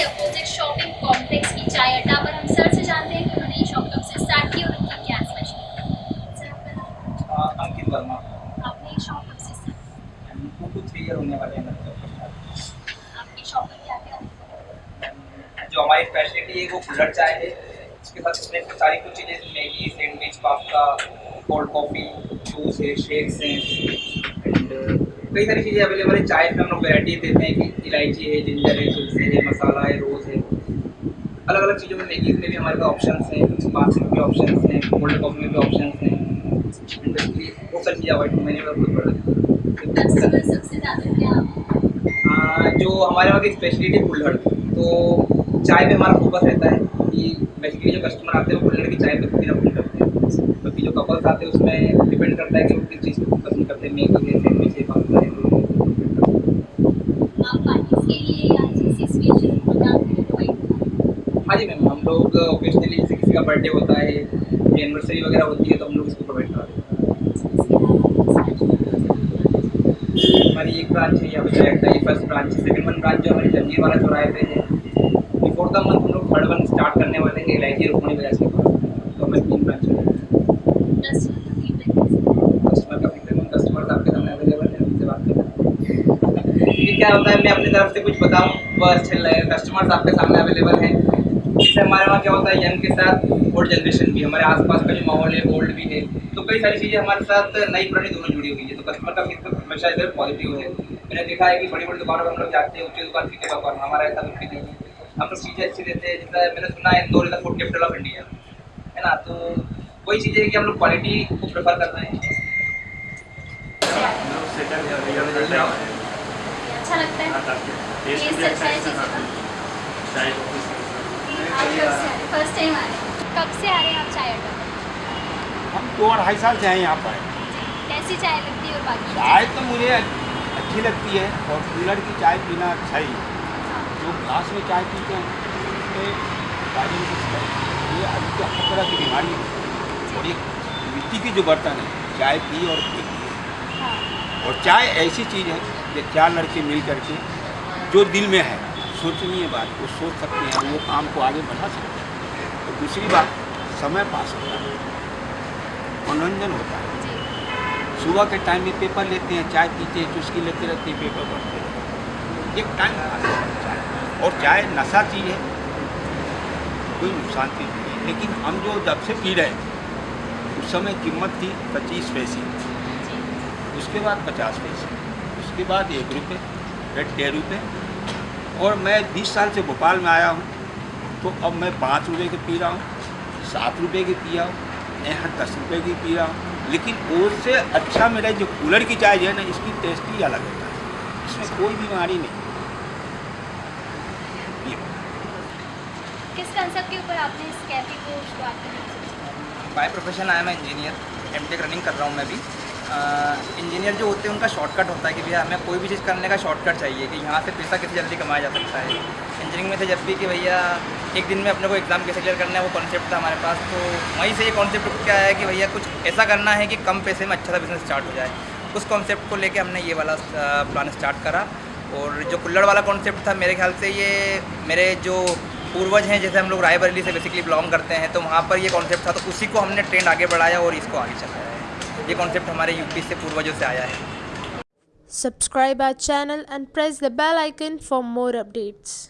के opposite shopping complex की चाय अड्डा पर हम सर से जानते हैं कि उन्होंने ये शॉप कब से स्टार्ट की और उनकी क्या स्पेशल हाँ, अंकित वर्मा। आपने ये शॉप कब से मतलब आपकी शॉप में क्या क्या जो हमारी स्पेशलिटी है वो बुलेट चाय है। उसके साथ इसमें सारी कुछ चीज़ें Maggi sandwich pasta cold coffee juice है शेक्स हैं। एंड कई सारी चीज़ें अवेलेबल है। चाय में हम लोग वेराइटी देते हैं कि इलायची है जिंजर है तुलसी है मसाला है रोज़ है। अलग अलग चीज़ों में मैगीज में भी हमारे पास ऑप्शन हैं बाथरूम के ऑप्शन हैं कोल्ड कॉफ़ी में भी ऑप्शन हैं। बहुत सारी चीज़ें अवॉइड मैंने बहुत बड़ा जो हमारे वहाँ की स्पेशलिटी कुल्हड़ तो चाय पे हमारा फोकस रहता है कि बेसिकली जो कस्टमर आते हैं वो कुल्हड़ की चाय पे पीना पसंद करते हैं। क्योंकि जो कपल्स आते हैं उसमें डिपेंड करता है कि वो किस चीज़ को पसंद करते हैं। मैगी है सैंडविच है पास्ता है? हाँ जी मैम हम लोग ओकेजनली जैसे किसी का बर्थडे होता है एनिवर्सरी वगैरह होती है तो हम लोग इसको प्रोवाइड कराते हैं। हमारी एक ब्रांच है यहाँ पे डायरेक्ट है first branch second one branch जो हमारी जंजीर वाला चौराहे पे है द मंथ हम लोग थर्ड वन स्टार्ट करने वाले हैं इलायची रुकमणी बाज़ार के पास तो तीन ब्रांच कस्टमर का फीडबैक कस्टमर का आपके सामने अवेलेबल है उनसे बात करें क्योंकि क्या होता है मैं अपनी तरफ़ से कुछ बताऊँ? वो अच्छा लगेगा कस्टमर्स आपके सामने अवेलेबल है। इससे हमारे वहाँ क्या होता है यंग के साथ ओल्ड जनरेशन भी हमारे आसपास का जो माहौल है ओल्ड भी है तो कई सारी चीज़ें हमारे साथ नई पुरानी दोनों जुड़ी हुई है। तो कस्टमर का फीडबैक हमेशा इधर पॉजिटिव है। मैंने देखा है कि बड़ी बड़ी दुकानों पर हम लोग जाते हैं ऊँची दुकान फीके दुकान हमारा ऐसा कुछ नहीं है। हम लोग चीज़ें अच्छी देते हैं जैसा मैंने सुना है Indore is the food capital of India है ना? तो वही चीज़ें है कि हम लोग क्वालिटी को प्रेफर कर रहे हैं। अच्छा लगता है। टेस्ट अच्छा है चीज़ों का। आप फ़र्स्ट टाइम आ रहे हैं? कब से आ रहे हैं आप चाय अड्डा पर? हम दो अढ़ाई साल से हैं यहाँ पर। कैसी चाय लगती है और बाकी? चाय तो मुझे अच्छी लगती है और कूलर की चाय पीना अच्छा ही है। ग्लास में चाय पीते हैं की ये अभी तो हर तरह की बीमारी है। और एक मिट्टी की जो बर्तन है चाय पी और पी हाँ। और चाय ऐसी चीज़ है कि चार लड़के मिल करके जो दिल में है सोचनीय बात वो सोच सकते हैं वो काम को आगे बढ़ा सकते हैं। और दूसरी बात समय पास होता है। मनोरंजन होता है। सुबह के टाइम में पेपर लेते हैं चाय पीते हैं चुस्की लेते रहते हैं पेपर पढ़ते हैं। एक टाइम पास है। चाय और चाय नशा चीज़ है कोई नुकसान की नहीं है। लेकिन हम जो जब से पी रहे हैं उस समय कीमत थी पच्चीस पैसे। उसके बाद पचास पैसे। उसके बाद एक रुपये फिर डेढ़ रुपये और मैं बीस साल से भोपाल में आया हूँ तो अब मैं पाँच रुपये के पी रहा हूँ, सात रुपये की पिया हूँ यहाँ दस रुपये की पी रहा हूँ। लेकिन उससे अच्छा मेरा जो कूलर की चाय है ना, इसकी टेस्ट ही अलग होता है। इसमें कोई बीमारी नहीं। किस कंसेप्ट के ऊपर आपने इस कैफ़े को शुरुआत बाय प्रोफेशन आया मैं इंजीनियर एम रनिंग कर रहा हूँ मैं भी। इंजीनियर जो होते हैं, उनका शॉर्टकट होता है कि भैया, हमें कोई भी चीज़ करने का शॉर्टकट चाहिए कि यहाँ से पैसा कैसे जल्दी कमाया जा सकता है। इंजीनियरिंग में थे जब भी कि भैया, एक दिन में अपने को एग्ज़ाम कैसे क्लियर करना है, वो कॉन्सेप्ट था हमारे पास। तो वहीं से ये कॉन्सेप्ट क्या है कि भैया, कुछ ऐसा करना है कि कम पैसे में अच्छा सा बिज़नेस स्टार्ट हो जाए। उस कॉन्सेप्ट को लेके हमने ये वाला प्लान स्टार्ट करा। और जो कुल्लड़ वाला कॉन्सेप्ट था, मेरे ख्याल से ये, मेरे जो पूर्वज हैं, जैसे हम लोग रायबरेली से बेसिकली बिलोंग करते हैं तो वहाँ पर ये कॉन्सेप्ट था तो उसी को हमने ट्रेंड आगे बढ़ाया और इसको आगे चलाया है ये कॉन्सेप्ट हमारे यूपी से पूर्वजों से आया है subscribe our channel and press the bell icon for more updates.